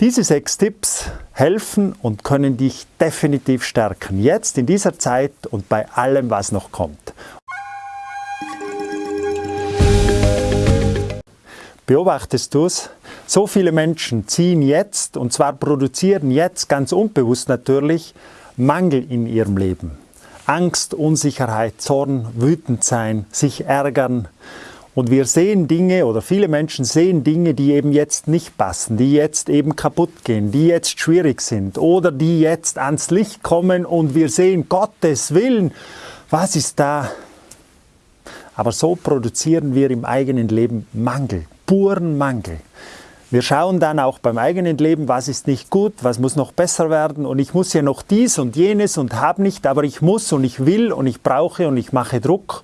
Diese sechs Tipps helfen und können dich definitiv stärken, jetzt in dieser Zeit und bei allem, was noch kommt. Beobachtest du es? So viele Menschen ziehen jetzt, und zwar produzieren jetzt, ganz unbewusst natürlich, Mangel in ihrem Leben. Angst, Unsicherheit, Zorn, wütend sein, sich ärgern, und wir sehen Dinge oder viele Menschen sehen Dinge, die eben jetzt nicht passen, die jetzt eben kaputt gehen, die jetzt schwierig sind oder die jetzt ans Licht kommen und wir sehen Gottes Willen, was ist da? Aber so produzieren wir im eigenen Leben Mangel, puren Mangel. Wir schauen dann auch beim eigenen Leben, was ist nicht gut, was muss noch besser werden und ich muss ja noch dies und jenes und habe nicht, aber ich muss und ich will und ich brauche und ich mache Druck.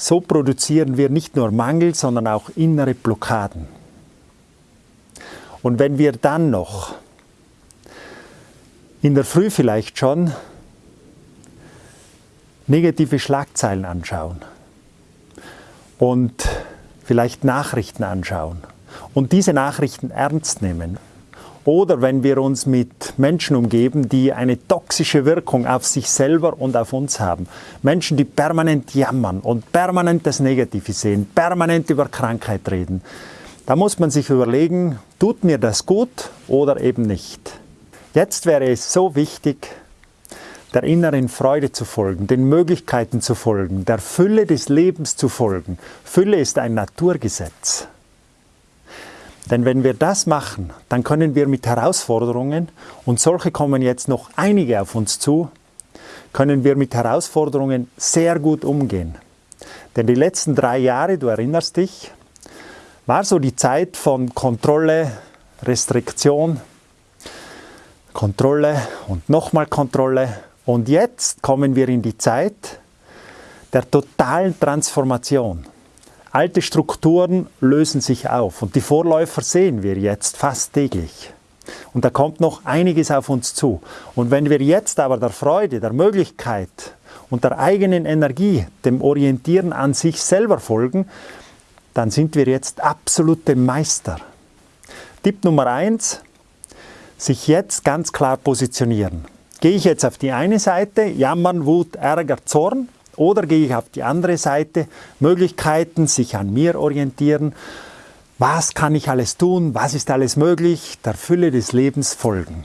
So produzieren wir nicht nur Mangel, sondern auch innere Blockaden. Und wenn wir dann noch in der Früh vielleicht schon negative Schlagzeilen anschauen und vielleicht Nachrichten anschauen und diese Nachrichten ernst nehmen oder wenn wir uns mit Menschen umgeben, die eine toxische Wirkung auf sich selber und auf uns haben. Menschen, die permanent jammern und permanent das Negative sehen, permanent über Krankheit reden. Da muss man sich überlegen, tut mir das gut oder eben nicht. Jetzt wäre es so wichtig, der inneren Freude zu folgen, den Möglichkeiten zu folgen, der Fülle des Lebens zu folgen. Fülle ist ein Naturgesetz. Denn wenn wir das machen, dann können wir mit Herausforderungen, und solche kommen jetzt noch einige auf uns zu, können wir mit Herausforderungen sehr gut umgehen. Denn die letzten drei Jahre, du erinnerst dich, war so die Zeit von Kontrolle, Restriktion, Kontrolle und nochmal Kontrolle. Und jetzt kommen wir in die Zeit der totalen Transformation. Alte Strukturen lösen sich auf und die Vorläufer sehen wir jetzt fast täglich. Und da kommt noch einiges auf uns zu. Und wenn wir jetzt aber der Freude, der Möglichkeit und der eigenen Energie, dem Orientieren an sich selber folgen, dann sind wir jetzt absolute Meister. Tipp Nummer eins: sich jetzt ganz klar positionieren. Gehe ich jetzt auf die eine Seite, jammern, Wut, Ärger, Zorn, oder gehe ich auf die andere Seite, Möglichkeiten, sich an mir orientieren, was kann ich alles tun, was ist alles möglich, der Fülle des Lebens folgen.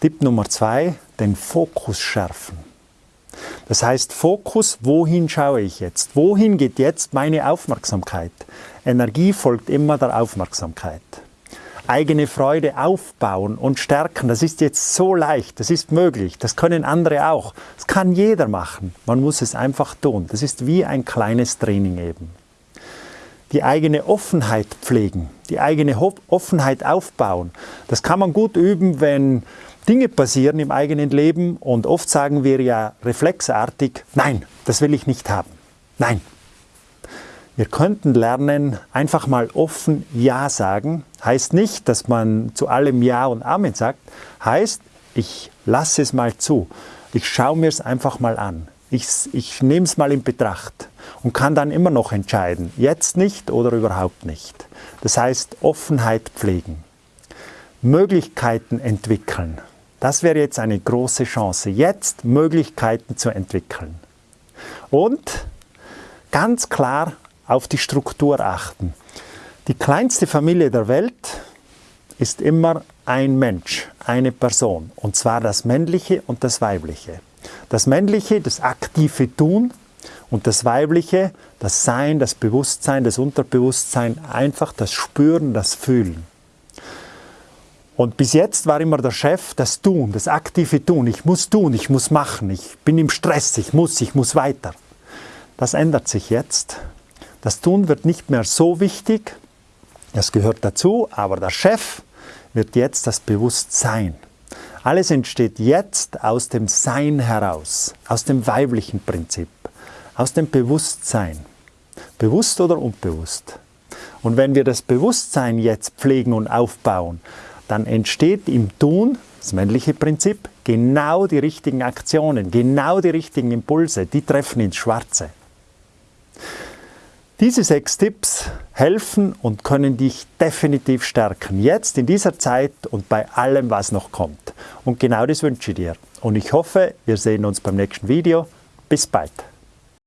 Tipp Nummer zwei, den Fokus schärfen. Das heißt Fokus, wohin schaue ich jetzt? Wohin geht jetzt meine Aufmerksamkeit? Energie folgt immer der Aufmerksamkeit eigene Freude aufbauen und stärken. Das ist jetzt so leicht, das ist möglich, das können andere auch. Das kann jeder machen, man muss es einfach tun. Das ist wie ein kleines Training eben. Die eigene Offenheit pflegen, die eigene Offenheit aufbauen. Das kann man gut üben, wenn Dinge passieren im eigenen Leben und oft sagen wir ja reflexartig, nein, das will ich nicht haben. Nein, wir könnten lernen, einfach mal offen Ja sagen. Heißt nicht, dass man zu allem Ja und Amen sagt. Heißt, ich lasse es mal zu. Ich schaue mir es einfach mal an. Ich, ich nehme es mal in Betracht und kann dann immer noch entscheiden, jetzt nicht oder überhaupt nicht. Das heißt, Offenheit pflegen. Möglichkeiten entwickeln. Das wäre jetzt eine große Chance, jetzt Möglichkeiten zu entwickeln. Und ganz klar auf die Struktur achten. Die kleinste Familie der Welt ist immer ein Mensch, eine Person, und zwar das männliche und das weibliche. Das männliche, das aktive Tun und das weibliche, das Sein, das Bewusstsein, das Unterbewusstsein, einfach das Spüren, das Fühlen. Und bis jetzt war immer der Chef das Tun, das aktive Tun. Ich muss tun, ich muss machen, ich bin im Stress, ich muss, ich muss weiter. Das ändert sich jetzt. Das Tun wird nicht mehr so wichtig, das gehört dazu, aber der Chef wird jetzt das Bewusstsein. Alles entsteht jetzt aus dem Sein heraus, aus dem weiblichen Prinzip, aus dem Bewusstsein. Bewusst oder unbewusst. Und wenn wir das Bewusstsein jetzt pflegen und aufbauen, dann entsteht im Tun, das männliche Prinzip, genau die richtigen Aktionen, genau die richtigen Impulse, die treffen ins Schwarze. Diese sechs Tipps helfen und können dich definitiv stärken, jetzt in dieser Zeit und bei allem, was noch kommt. Und genau das wünsche ich dir. Und ich hoffe, wir sehen uns beim nächsten Video. Bis bald.